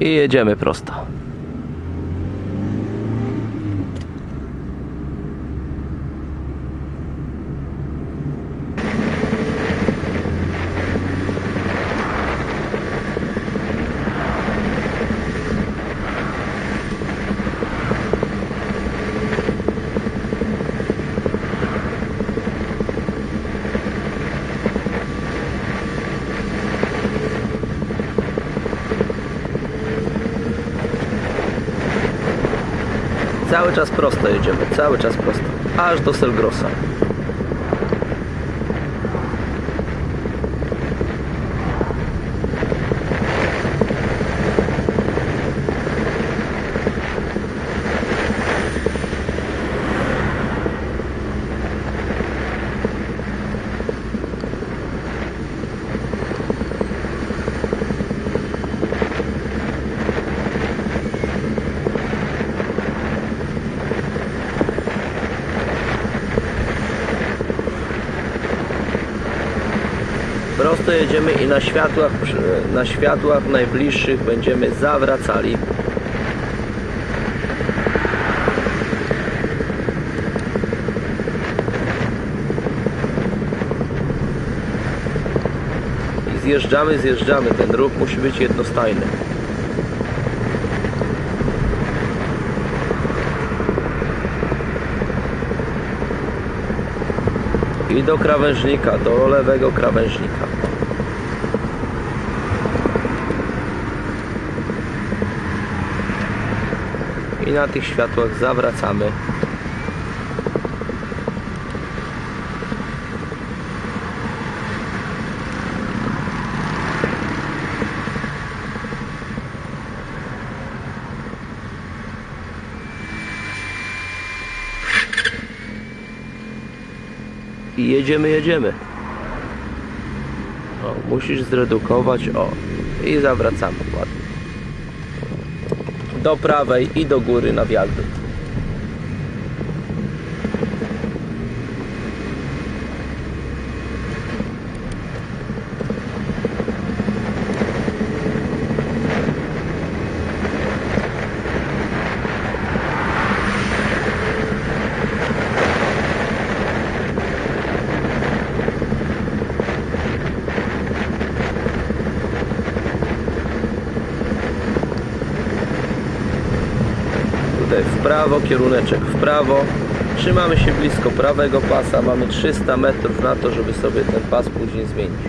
i jedziemy prosto. Cały czas prosto jedziemy, cały czas prosto. Aż do Selgrosa. Prosto jedziemy i na światłach, na światłach najbliższych będziemy zawracali. I zjeżdżamy, zjeżdżamy. Ten ruch musi być jednostajny. I do krawężnika, do lewego krawężnika. I na tych światłach zawracamy. I jedziemy, jedziemy. O, musisz zredukować, o. I zawracamy ładnie. Do prawej i do góry na wiadukt. Tutaj w prawo, kieruneczek w prawo. Trzymamy się blisko prawego pasa. Mamy 300 metrów na to, żeby sobie ten pas później zmienić.